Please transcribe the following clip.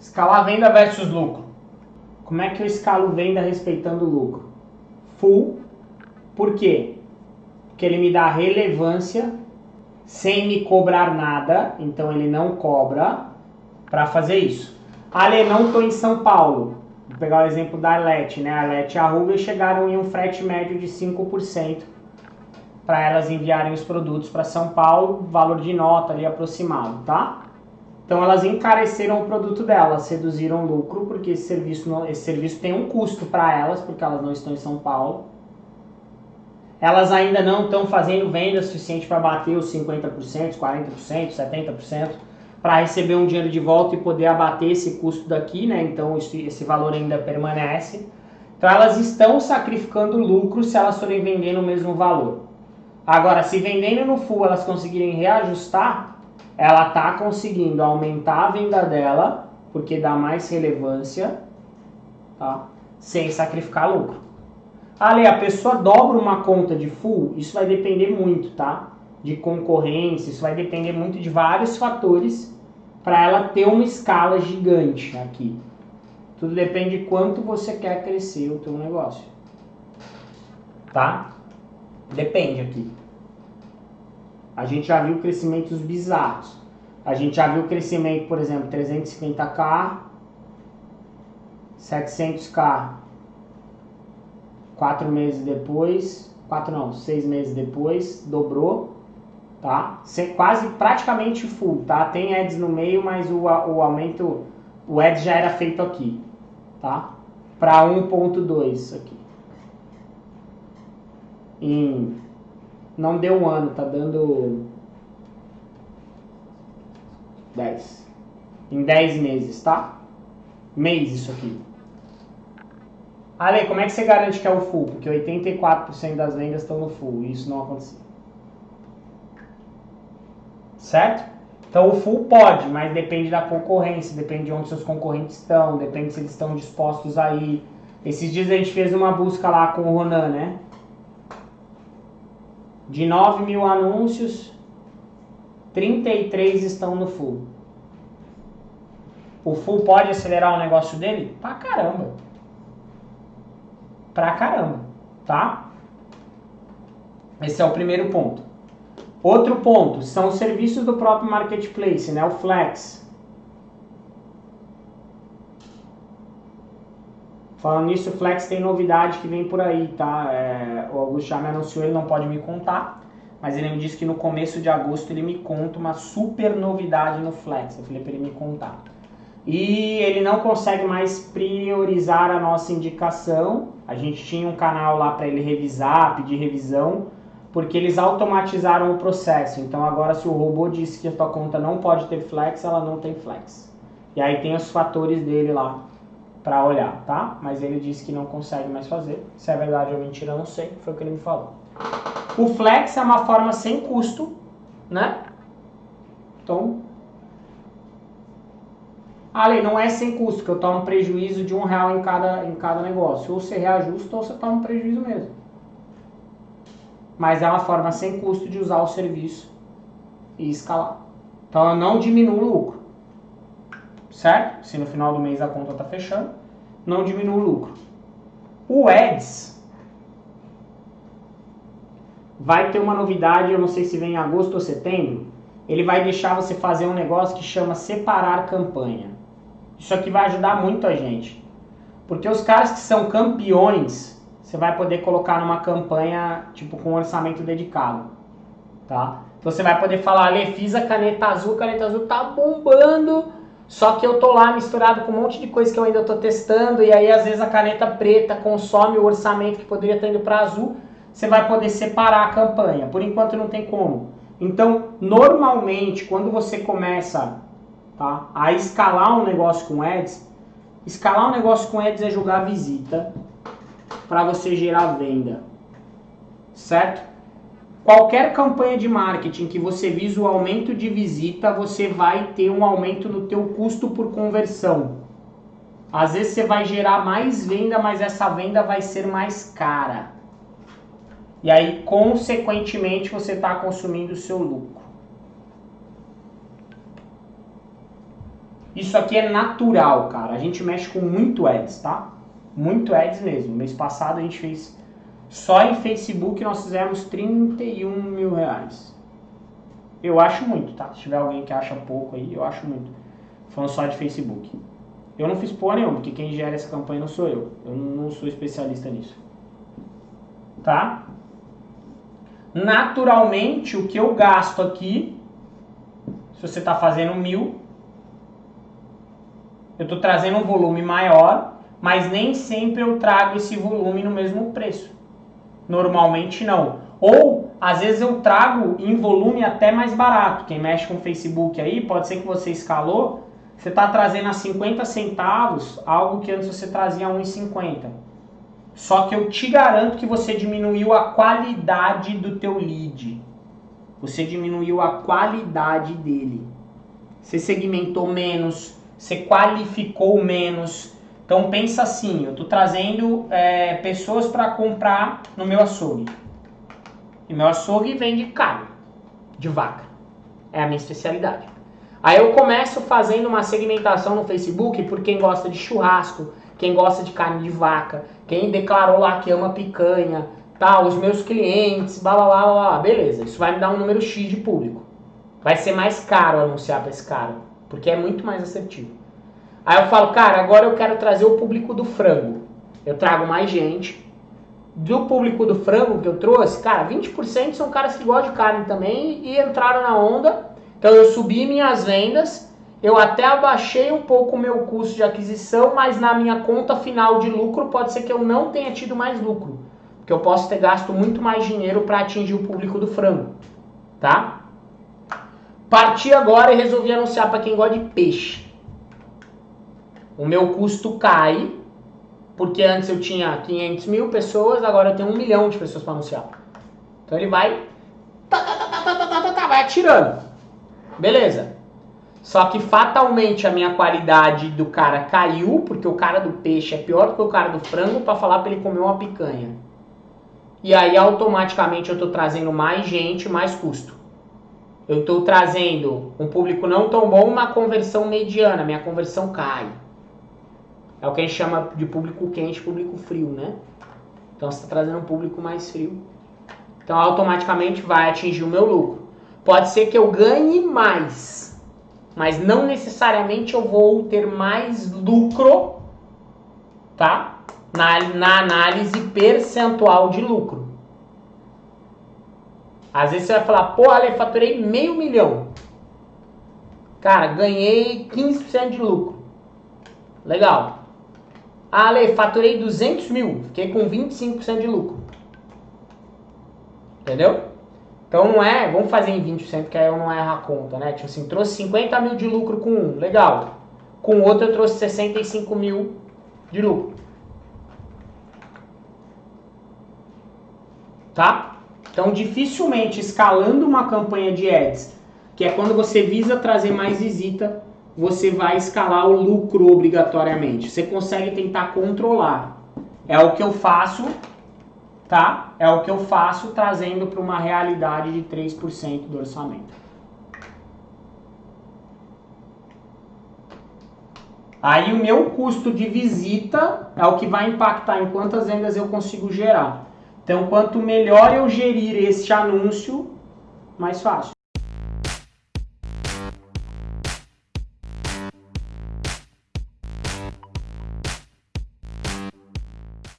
Escalar venda versus lucro. Como é que eu escalo venda respeitando o lucro? Full. Por quê? Porque ele me dá relevância sem me cobrar nada, então ele não cobra para fazer isso. Ale, não estou em São Paulo. Vou pegar o exemplo da Arlete, né? A Arlete e a Ruga chegaram em um frete médio de 5% para elas enviarem os produtos para São Paulo, valor de nota ali aproximado, tá? Então elas encareceram o produto delas, reduziram o lucro, porque esse serviço, esse serviço tem um custo para elas, porque elas não estão em São Paulo. Elas ainda não estão fazendo venda suficiente para bater os 50%, 40%, 70%, para receber um dinheiro de volta e poder abater esse custo daqui, né? Então esse valor ainda permanece. Então elas estão sacrificando lucro se elas forem vender no mesmo valor. Agora, se vendendo no full elas conseguirem reajustar, ela está conseguindo aumentar a venda dela, porque dá mais relevância, tá? sem sacrificar lucro. Ali, a pessoa dobra uma conta de full, isso vai depender muito, tá? De concorrência, isso vai depender muito de vários fatores para ela ter uma escala gigante aqui. Tudo depende de quanto você quer crescer o teu negócio. Tá? Depende aqui. A gente já viu crescimentos bizarros. A gente já viu crescimento, por exemplo, 350k, 700k, quatro meses depois, quatro não, seis meses depois, dobrou, tá? Quase praticamente full, tá? Tem ads no meio, mas o, o aumento, o ads já era feito aqui, tá? Para 1.2 aqui. Em não deu um ano, tá dando 10. Em 10 meses, tá? Mês isso aqui. Ale, como é que você garante que é o full? Porque 84% das vendas estão no full e isso não aconteceu. Certo? Então o full pode, mas depende da concorrência, depende de onde seus concorrentes estão, depende se eles estão dispostos a ir. Esses dias a gente fez uma busca lá com o Ronan, né? De 9 mil anúncios, 33 estão no full. O full pode acelerar o negócio dele? Pra caramba. Pra caramba, tá? Esse é o primeiro ponto. Outro ponto são os serviços do próprio marketplace, né? O Flex. Falando nisso, o Flex tem novidade que vem por aí, tá? É, o Augusto já me anunciou, ele não pode me contar, mas ele me disse que no começo de agosto ele me conta uma super novidade no Flex. Eu falei para ele me contar. E ele não consegue mais priorizar a nossa indicação. A gente tinha um canal lá para ele revisar, pedir revisão, porque eles automatizaram o processo. Então agora se o robô disse que a tua conta não pode ter Flex, ela não tem Flex. E aí tem os fatores dele lá para olhar, tá? Mas ele disse que não consegue mais fazer. Se é verdade ou mentira, eu não sei. Foi o que ele me falou. O flex é uma forma sem custo, né? Então, Ali, não é sem custo, que eu tomo prejuízo de um real em cada, em cada negócio. Ou você reajusta ou você toma prejuízo mesmo. Mas é uma forma sem custo de usar o serviço e escalar. Então eu não diminuo o lucro certo? Se no final do mês a conta está fechando, não diminui o lucro. O Ads vai ter uma novidade, eu não sei se vem em agosto ou setembro, ele vai deixar você fazer um negócio que chama separar campanha. Isso aqui vai ajudar muito a gente. Porque os caras que são campeões, você vai poder colocar numa campanha, tipo, com orçamento dedicado, tá? Então você vai poder falar, Ale, fiz a caneta azul, a caneta azul tá bombando, só que eu tô lá misturado com um monte de coisa que eu ainda tô testando e aí às vezes a caneta preta consome o orçamento que poderia estar indo para azul, você vai poder separar a campanha. Por enquanto não tem como. Então, normalmente, quando você começa tá, a escalar um negócio com ads, escalar um negócio com ads é jogar visita para você gerar venda. Certo? Qualquer campanha de marketing que você visa o aumento de visita, você vai ter um aumento no teu custo por conversão. Às vezes você vai gerar mais venda, mas essa venda vai ser mais cara. E aí, consequentemente, você está consumindo o seu lucro. Isso aqui é natural, cara. A gente mexe com muito ads, tá? Muito ads mesmo. Mês passado a gente fez só em Facebook nós fizemos 31 mil reais. Eu acho muito, tá? Se tiver alguém que acha pouco aí, eu acho muito. Falando só de Facebook. Eu não fiz porra nenhuma, porque quem gera essa campanha não sou eu. Eu não sou especialista nisso. Tá? Naturalmente, o que eu gasto aqui, se você está fazendo mil, eu estou trazendo um volume maior, mas nem sempre eu trago esse volume no mesmo preço. Normalmente não. Ou, às vezes eu trago em volume até mais barato. Quem mexe com o Facebook aí, pode ser que você escalou, você está trazendo a 50 centavos algo que antes você trazia a 1,50. Só que eu te garanto que você diminuiu a qualidade do teu lead. Você diminuiu a qualidade dele. Você segmentou menos, você qualificou menos, então pensa assim, eu estou trazendo é, pessoas para comprar no meu açougue. E meu açougue vende carne de vaca. É a minha especialidade. Aí eu começo fazendo uma segmentação no Facebook por quem gosta de churrasco, quem gosta de carne de vaca, quem declarou lá que ama picanha, tal, os meus clientes, blá blá blá blá, beleza. Isso vai me dar um número X de público. Vai ser mais caro anunciar para esse cara, porque é muito mais assertivo. Aí eu falo, cara, agora eu quero trazer o público do frango. Eu trago mais gente. Do público do frango que eu trouxe, cara, 20% são caras que gostam de carne também e entraram na onda. Então eu subi minhas vendas, eu até abaixei um pouco o meu custo de aquisição, mas na minha conta final de lucro pode ser que eu não tenha tido mais lucro. Porque eu posso ter gasto muito mais dinheiro para atingir o público do frango. Tá? Parti agora e resolvi anunciar para quem gosta de peixe o meu custo cai, porque antes eu tinha 500 mil pessoas, agora eu tenho um milhão de pessoas para anunciar. Então ele vai, tá, tá, tá, vai atirando. Beleza. Só que fatalmente a minha qualidade do cara caiu, porque o cara do peixe é pior do que o cara do frango para falar para ele comer uma picanha. E aí automaticamente eu estou trazendo mais gente, mais custo. Eu estou trazendo um público não tão bom, uma conversão mediana, minha conversão cai. É o que a gente chama de público quente, público frio, né? Então você está trazendo um público mais frio. Então automaticamente vai atingir o meu lucro. Pode ser que eu ganhe mais, mas não necessariamente eu vou ter mais lucro, tá? Na, na análise percentual de lucro. Às vezes você vai falar, pô, Ale, faturei meio milhão. Cara, ganhei 15% de lucro. Legal. Ah, Ale, faturei 200 mil, fiquei com 25% de lucro. Entendeu? Então não é, vamos fazer em 20%, que aí eu não erro a conta, né? Tipo assim, trouxe 50 mil de lucro com um, legal. Com outro eu trouxe 65 mil de lucro. Tá? Então dificilmente escalando uma campanha de ads, que é quando você visa trazer mais visita, você vai escalar o lucro obrigatoriamente. Você consegue tentar controlar. É o que eu faço, tá? É o que eu faço trazendo para uma realidade de 3% do orçamento. Aí o meu custo de visita é o que vai impactar em quantas vendas eu consigo gerar. Então, quanto melhor eu gerir este anúncio, mais fácil.